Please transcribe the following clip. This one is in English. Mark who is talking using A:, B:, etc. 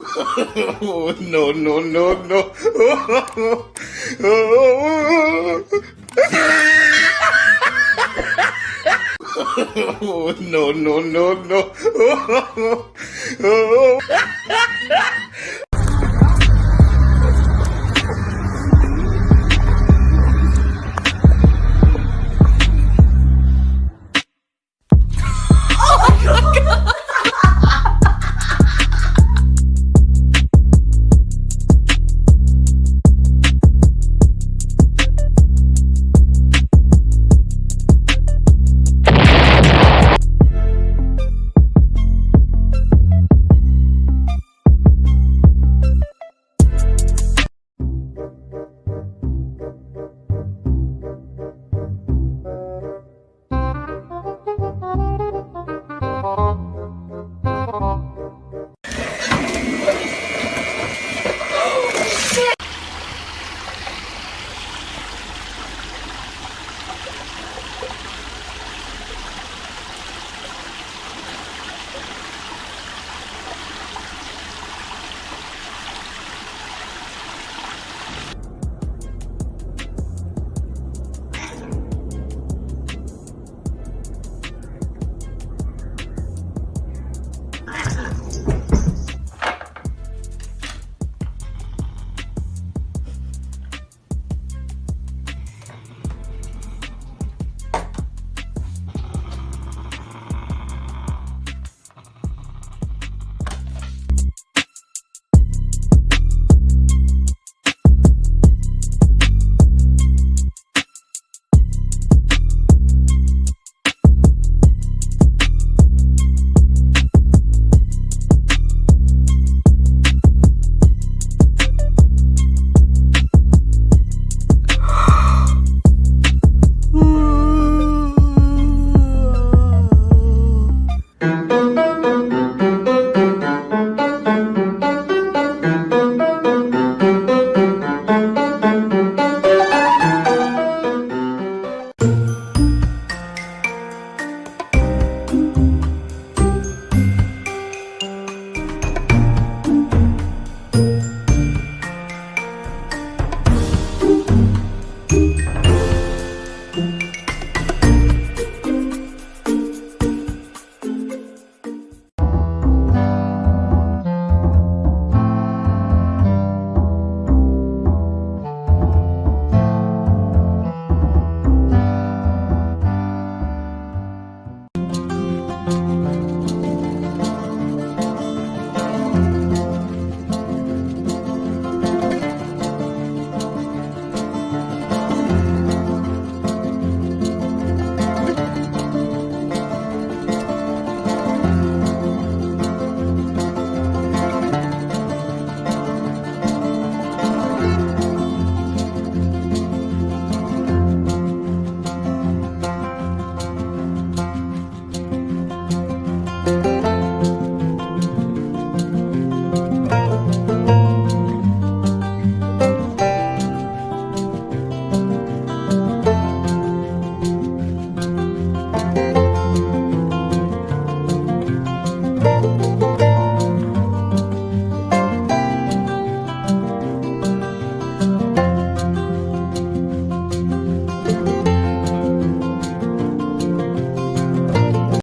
A: oh, no, no, no, no. oh, no, no, no, no.
B: Thank